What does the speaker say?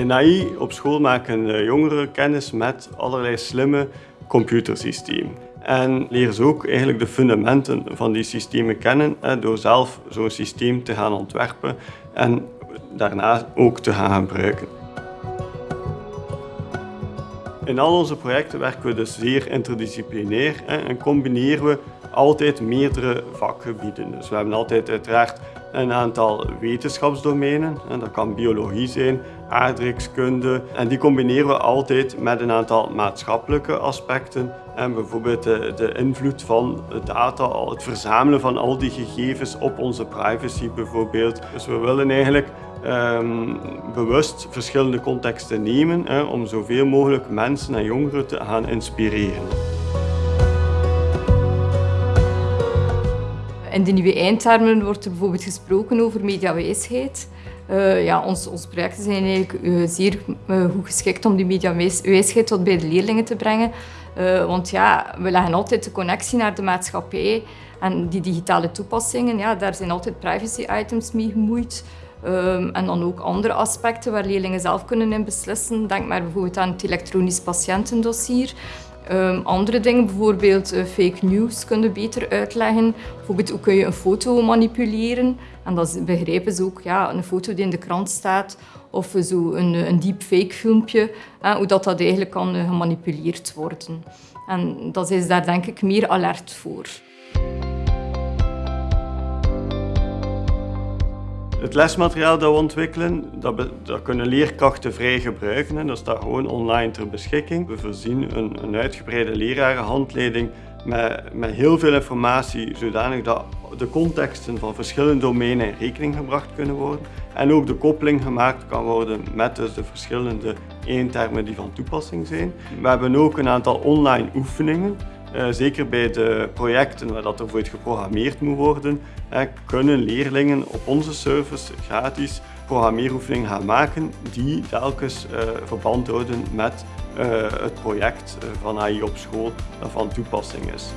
In AI op school maken jongeren kennis met allerlei slimme computersystemen. En leren ze ook eigenlijk de fundamenten van die systemen kennen door zelf zo'n systeem te gaan ontwerpen en daarna ook te gaan gebruiken. In al onze projecten werken we dus zeer interdisciplinair en combineren we altijd meerdere vakgebieden. Dus we hebben altijd uiteraard een aantal wetenschapsdomeinen. Dat kan biologie zijn, aardrijkskunde. En die combineren we altijd met een aantal maatschappelijke aspecten. En bijvoorbeeld de, invloed van data, het verzamelen van al die gegevens op onze privacy bijvoorbeeld. Dus we willen eigenlijk um, bewust verschillende contexten nemen hè, om zoveel mogelijk mensen en jongeren te gaan inspireren. In de nieuwe eindtermen wordt er bijvoorbeeld gesproken over mediawijsheid. Uh, ja, ons, onze projecten zijn eigenlijk uh, zeer uh, goed geschikt om die mediawijsheid tot bij de leerlingen te brengen. want ja, we leggen altijd de connectie naar de maatschappij. En die digitale toepassingen, ja, daar zijn altijd privacy items mee gemoeid. Um, en dan ook andere aspecten waar leerlingen zelf kunnen in beslissen. Denk maar bijvoorbeeld aan het elektronisch patiëntendossier. Um, andere dingen, bijvoorbeeld uh, fake news, kunnen beter uitleggen. Bijvoorbeeld hoe kun je een foto manipuleren. En dat begrijpen ze ook, ja, een foto die in de krant staat of zo een, een deepfake filmpje, hoe dat, dat eigenlijk kan uh, gemanipuleerd worden. En dat is daar denk ik meer alert voor. Het lesmateriaal dat we ontwikkelen, dat, dat kunnen leerkrachten vrij gebruiken. En dat staat gewoon online ter beschikking. We voorzien een, een uitgebreide lerarenhandleiding met, met heel veel informatie, zodanig dat de contexten van verschillende domeinen in rekening gebracht kunnen worden. En ook de koppeling gemaakt kan worden met dus de verschillende eentermen die van toepassing zijn. We hebben ook een aantal online oefeningen zeker bij de projecten waar dat er voor geprogrammeerd moet worden, kunnen leerlingen op onze service gratis programmeeroefeningen gaan maken die telkens uh, verband houden met het project van AI op school dat van toepassing is.